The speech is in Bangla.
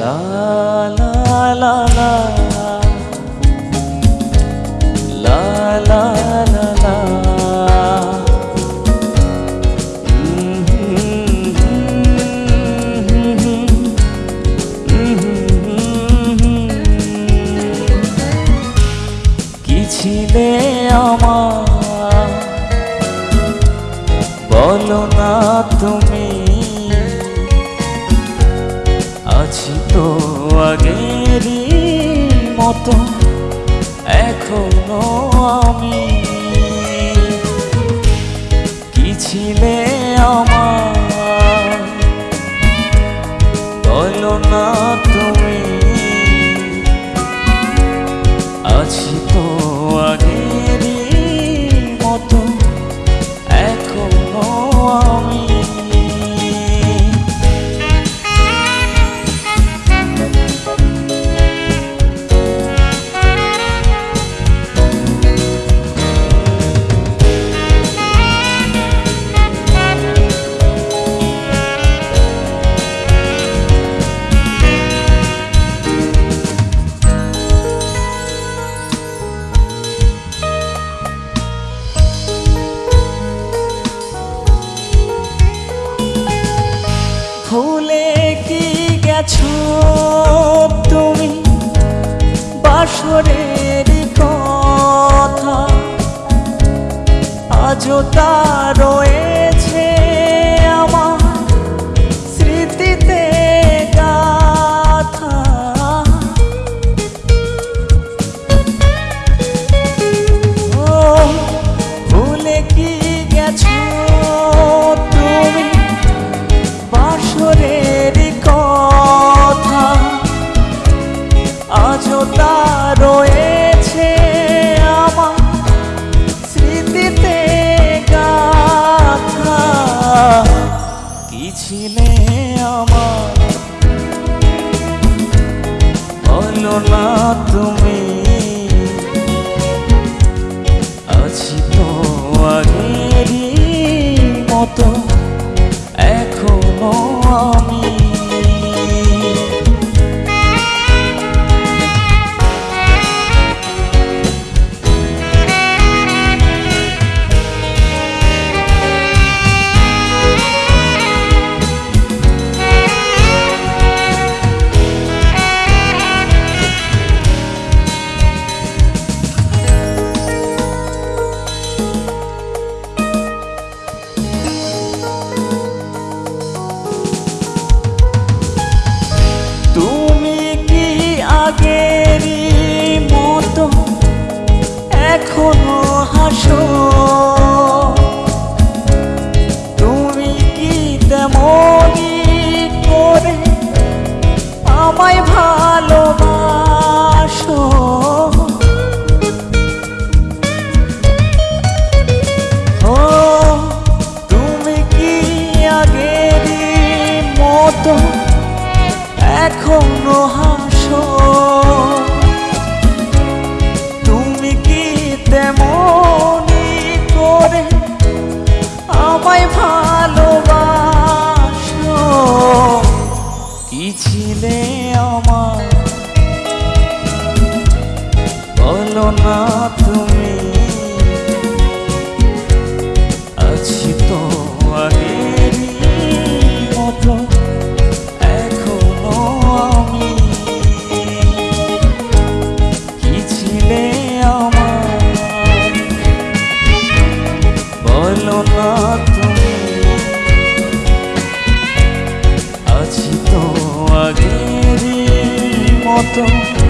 লা লা লা লা লা আমার? বলো না তুমি। আগেরই মতো এখনও আমি কি ছিলে আমার ছিলে আমার। বলো না তুমি হাসো তুমি কি তেমনি করে আমায় ভালোবাসো? ও তুমি কি আগেরই মতো এখনও হাসো? notam